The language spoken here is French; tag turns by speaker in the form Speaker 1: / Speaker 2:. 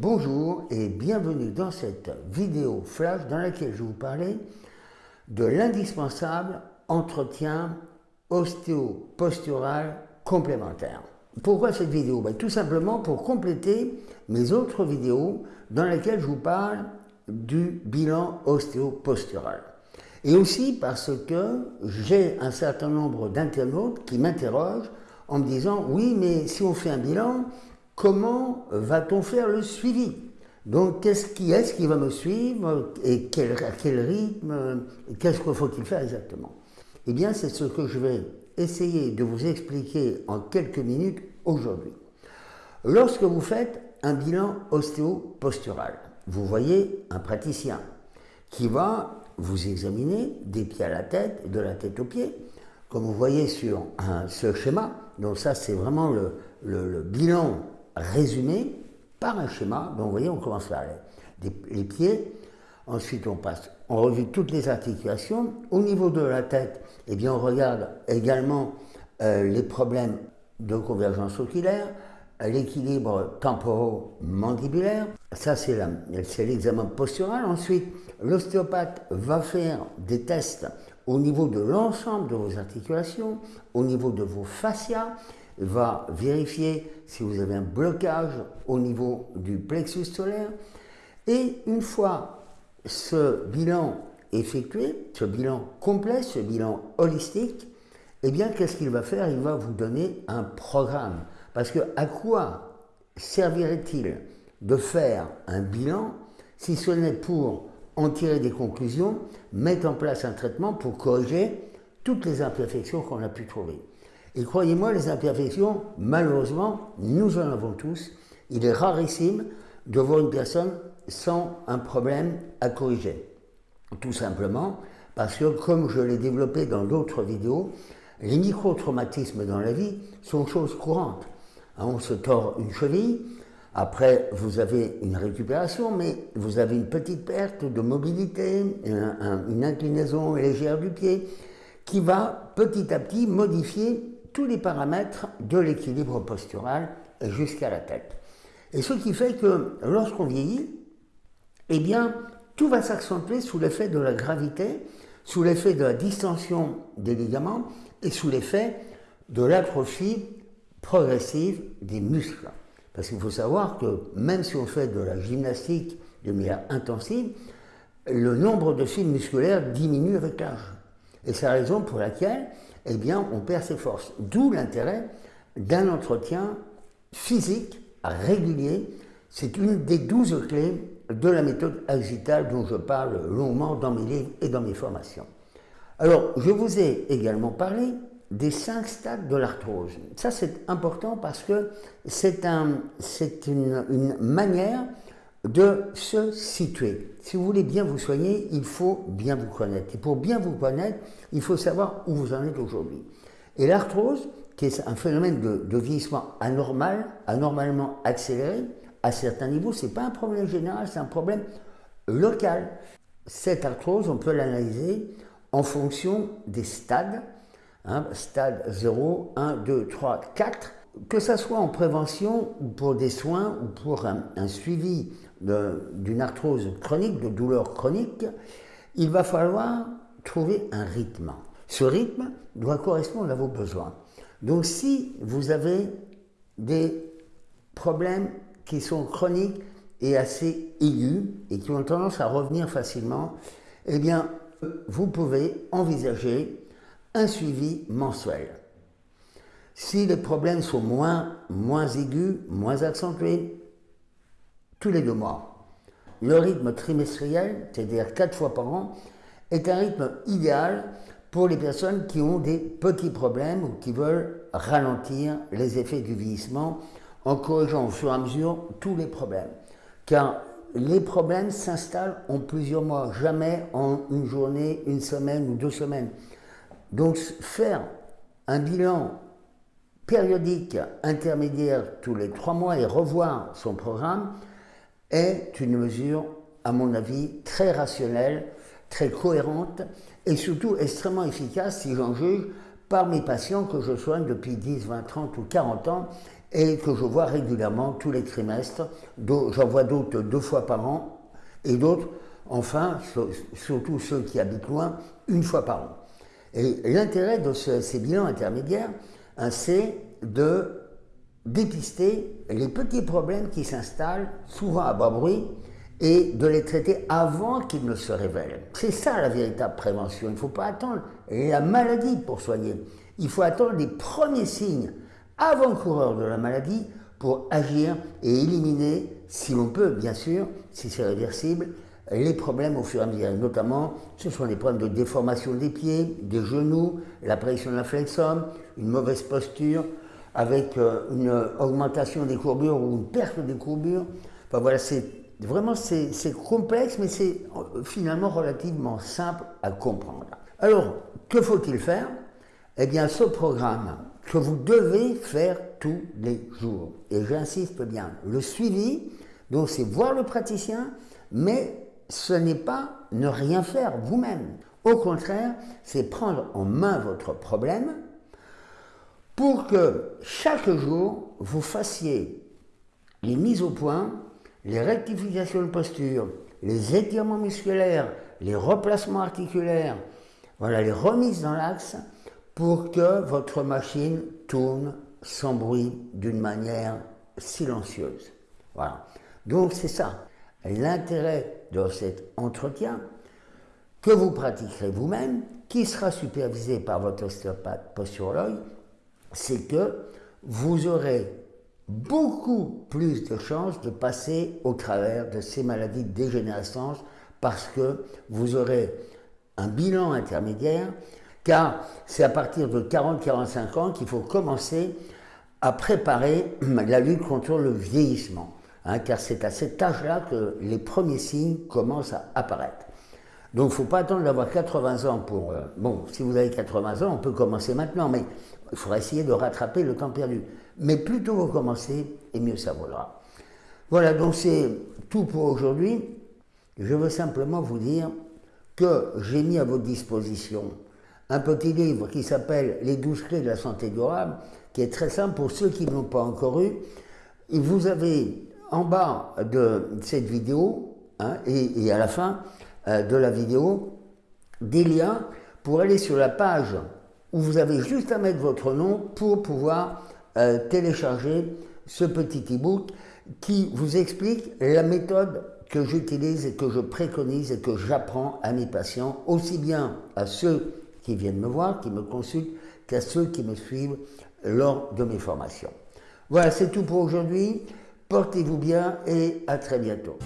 Speaker 1: Bonjour et bienvenue dans cette vidéo flash dans laquelle je vais vous parler de l'indispensable entretien ostéopostural complémentaire. Pourquoi cette vidéo? Ben, Tout simplement pour compléter mes autres vidéos dans lesquelles je vous parle du bilan ostéopostural. Et aussi parce que j'ai un certain nombre d'internautes qui m'interrogent en me disant oui mais si on fait un bilan, comment va-t-on faire le suivi? Donc qu'est-ce qui est-ce qui va me suivre et quel, à quel rythme, qu'est-ce qu'il faut-il faire exactement? Eh bien c'est ce que je vais essayer de vous expliquer en quelques minutes aujourd'hui. Lorsque vous faites un bilan ostéopostural, vous voyez un praticien qui va vous examinez des pieds à la tête, de la tête aux pieds, comme vous voyez sur ce schéma. Donc ça, c'est vraiment le, bilan résumé par un schéma. Donc vous voyez, on commence par les, pieds. Ensuite, on passe, on revue toutes les articulations. Au niveau de la tête, eh bien, on regarde également euh, les problèmes de convergence oculaire, l'équilibre temporo-mandibulaire. Ça, c'est l'examen postural. Ensuite, l'ostéopathe va faire des tests au niveau de l'ensemble de vos articulations, au niveau de vos fascias, va vérifier si vous avez un blocage au niveau du plexus solaire. Et une fois ce bilan effectué, ce bilan complet, ce bilan holistique, eh bien, qu'est-ce qu'il va faire? Il va vous donner un programme. Parce que à quoi servirait-il de faire un bilan si ce n'est pour en tirer des conclusions, mettre en place un traitement pour corriger toutes les imperfections qu'on a pu trouver? Et croyez-moi, les imperfections, malheureusement, nous en avons tous. Il est rarissime de voir une personne sans un problème à corriger. Tout simplement parce que, comme je l'ai développé dans d'autres vidéos, les micro-traumatismes dans la vie sont choses courantes. Hein, on se tord une cheville, après vous avez une récupération, mais vous avez une petite perte de mobilité, une inclinaison légère du pied, qui va petit à petit modifier tous les paramètres de l'équilibre postural jusqu'à la tête. Et ce qui fait que lorsqu'on vieillit, eh bien, tout va s'accentuer sous l'effet de la gravité, sous l'effet de la distension des ligaments et sous l'effet de l'atrophie progressive des muscles. Parce qu'il faut savoir que même si on fait de la gymnastique de manière intensive, le nombre de fibres musculaires diminue avec l'âge. Et c'est la raison pour laquelle eh bien, on perd ses forces. D'où l'intérêt d'un entretien physique régulier. C'est une des douze clés de la méthode agitale dont je parle longuement dans mes livres et dans mes formations. Alors, je vous ai également parlé des cinq stades de l'arthrose. Ça, c'est important parce que c'est un, une, une manière de se situer. Si vous voulez bien vous soigner, il faut bien vous connaître. Et pour bien vous connaître, il faut savoir où vous en êtes aujourd'hui. Et l'arthrose, qui est un phénomène de, vieillissement anormal, anormalement accéléré, à certains niveaux, c'est pas un problème général, c'est un problème local. Cette arthrose, on peut l'analyser en fonction des stades Hein, stade 0, 1, 2, 3, 4, que ce soit en prévention ou pour des soins ou pour un, suivi d'une arthrose chronique, de douleur chronique, il va falloir trouver un rythme. Ce rythme doit correspondre à vos besoins. Donc si vous avez des problèmes qui sont chroniques et assez aigus et qui ont tendance à revenir facilement, eh bien, vous pouvez envisager un suivi mensuel. Si les problèmes sont moins, moins aigus, moins accentués, tous les deux mois. Le rythme trimestriel, c'est-à-dire quatre fois par an, est un rythme idéal pour les personnes qui ont des petits problèmes ou qui veulent ralentir les effets du vieillissement en corrigeant au fur et à mesure tous les problèmes. Car les problèmes s'installent en plusieurs mois, jamais en une journée, une semaine ou deux semaines. Donc faire un bilan périodique intermédiaire tous les trois mois et revoir son programme est une mesure, à mon avis, très rationnelle, très cohérente et surtout extrêmement efficace si j'en juge par mes patients que je soigne depuis 10, 20, 30 ou 40 ans et que je vois régulièrement tous les trimestres. J'en vois d'autres deux fois par an et d'autres, enfin, surtout ceux qui habitent loin, une fois par an. Et l'intérêt de ces bilans intermédiaires, c'est de dépister les petits problèmes qui s'installent, souvent à bas bruit, et de les traiter avant qu'ils ne se révèlent. C'est ça la véritable prévention. Il ne faut pas attendre la maladie pour soigner. Il faut attendre les premiers signes avant-coureurs de la maladie pour agir et éliminer, si l'on peut bien sûr, si c'est réversible, les problèmes au fur et à mesure. Notamment, ce sont les problèmes de déformation des pieds, des genoux, l'apparition de la flexum, une mauvaise posture, avec euh, une augmentation des courbures ou une perte des courbures. Enfin voilà, c'est vraiment complexe, mais c'est euh, finalement relativement simple à comprendre. Alors, que faut-il faire? Eh bien, ce programme que vous devez faire tous les jours, et j'insiste bien, le suivi, donc c'est voir le praticien, mais ce n'est pas ne rien faire vous-même. Au contraire, c'est prendre en main votre problème, pour que chaque jour, vous fassiez les mises au point, les rectifications de posture, les étirements musculaires, les replacements articulaires, voilà, les remises dans l'axe, pour que votre machine tourne sans bruit, d'une manière silencieuse. Voilà. Donc c'est ça. L'intérêt de cet entretien, que vous pratiquerez vous-même, qui sera supervisé par votre ostéopathe posturologue, c'est que vous aurez beaucoup plus de chances de passer au travers de ces maladies de dégénérescence parce que vous aurez un bilan intermédiaire, car c'est à partir de 40-45 ans qu'il faut commencer à préparer la lutte contre le vieillissement, hein, car c'est à cet âge-là que les premiers signes commencent à apparaître. Donc il ne faut pas attendre d'avoir 80 ans pour... Euh, bon, si vous avez 80 ans, on peut commencer maintenant, mais il faudra essayer de rattraper le temps perdu. Mais plus tôt vous commencez, et mieux ça vaudra. Voilà, donc c'est tout pour aujourd'hui. Je veux simplement vous dire que j'ai mis à votre disposition un petit livre qui s'appelle Les 12 clés de la santé durable, qui est très simple pour ceux qui ne l'ont pas encore eu. Et vous avez en bas de cette vidéo, hein, et, à la fin euh, de la vidéo, des liens pour aller sur la page où vous avez juste à mettre votre nom pour pouvoir euh, télécharger ce petit e-book qui vous explique la méthode que j'utilise et que je préconise et que j'apprends à mes patients, aussi bien à ceux qui viennent me voir, qui me consultent, qu'à ceux qui me suivent lors de mes formations. Voilà, c'est tout pour aujourd'hui. Portez-vous bien et à très bientôt.